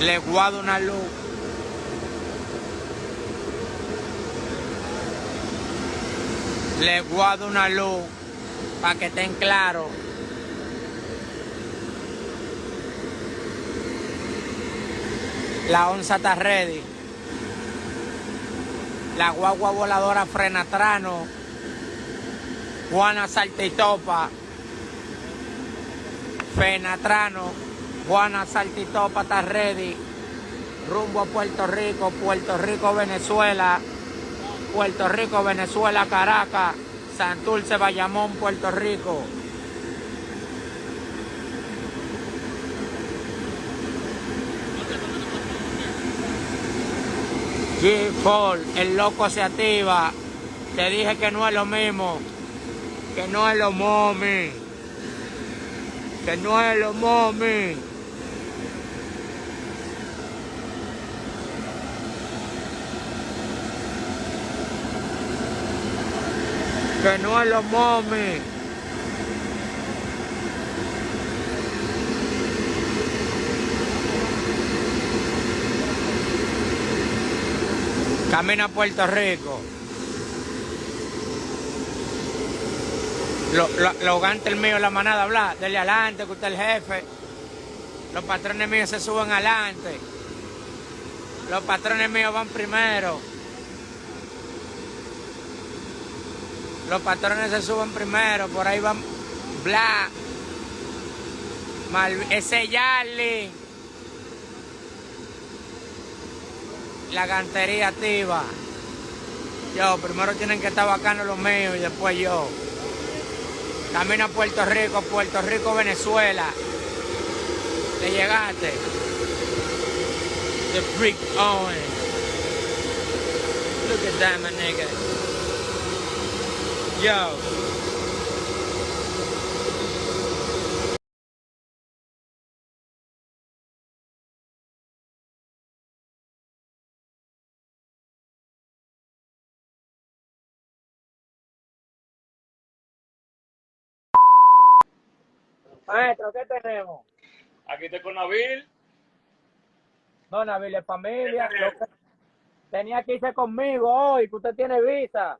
Le guardo una luz. Le guardo una luz para que estén claros. La onza está ready. La guagua voladora Frenatrano. Juana Saltitopa. Fenatrano. Juana Saltitopa está ready. Rumbo a Puerto Rico. Puerto Rico, Venezuela. Puerto Rico, Venezuela, Caracas. Santurce, Bayamón, Puerto Rico. G-Fall, el loco se activa. Te dije que no es lo mismo. Que no es lo momi. Que no es lo momi. Que no es lo momi. Camina a Puerto Rico. Los lo, lo gantes míos, la manada, habla, dele adelante, que usted es el jefe. Los patrones míos se suben adelante. Los patrones míos van primero. Los patrones se suben primero, por ahí van bla. Mal, ese Yarly. La gantería activa. Yo, primero tienen que estar bacanos los míos y después yo. Camino a Puerto Rico, Puerto Rico, Venezuela. Le llegaste. The freak Owen. Look at that, my nigga. Yo. Maestro, ¿qué tenemos? Aquí estoy con Nabil. No, Nabil, es familia. Tenía que irse conmigo hoy, que usted tiene visa.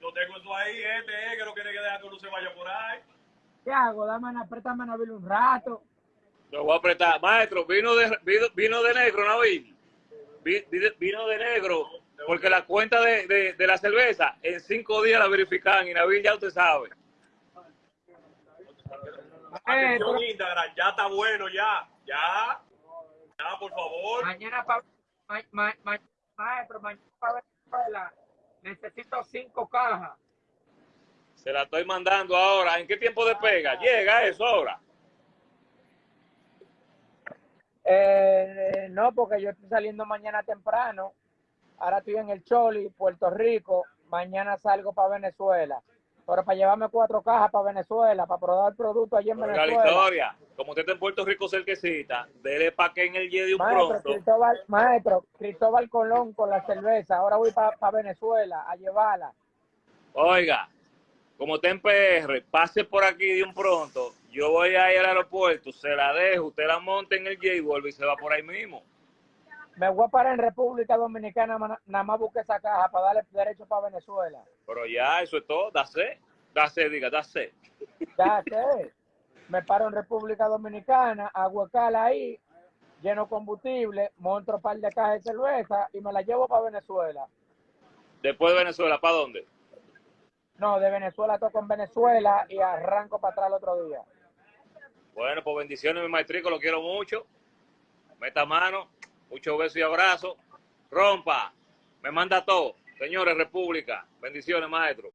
Yo, tengo eso ahí, este, eh, que no quiere que dejar que uno se vaya por ahí. ¿Qué hago? Dame, aprétame a Nabil un rato. Lo voy a apretar. Maestro, vino de, vino, vino de negro, Nabil. Vi- vi- Vino de negro, porque la cuenta de, de, de la cerveza en cinco días la verifican y Nabil ya usted sabe. Atención Instagram, ya está bueno, ya, ya, ya, por favor. Mañana para ma, ma, ma- maestro, mañana para Venezuela necesito cinco cajas. Se la estoy mandando ahora. ¿En qué tiempo despega? Llega eso ahora. Eh, no, porque yo estoy saliendo mañana temprano. Ahora estoy en el Choli, Puerto Rico. Mañana salgo para Venezuela. Pero para llevarme cuatro cajas para Venezuela, para probar producto allí en Oiga la Venezuela. historia. Como usted está en Puerto Rico cerquecita, dele pa' que en el Jedi un Maestro pronto. Cristóbal, maestro, Cristóbal Colón con la cerveza. Ahora voy para Venezuela a llevarla. Oiga, como está en PR, pase por aquí de un pronto. Yo voy a ir al aeropuerto, se la dejo, usted la monta en el J y vuelve y se va por ahí mismo. Me voy a parar en República Dominicana, nada más busque esa caja para darle derecho para Venezuela. Pero ya, eso es todo, dase, dase, diga, dase. Ya sé. Me paro en República Dominicana, hago escala ahí, lleno combustible, monto un par de cajas de cerveza y me la llevo para Venezuela. Después de Venezuela, ¿para dónde? No, de Venezuela toco en Venezuela y arranco para atrás el otro día. Bueno, pues bendiciones, mi maestrico, lo quiero mucho. Meta mano, muchos besos y abrazos. Rompa, me manda todo. Señores, República, bendiciones, maestro.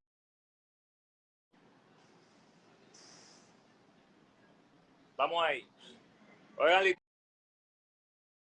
Vamos ahí. Oigan,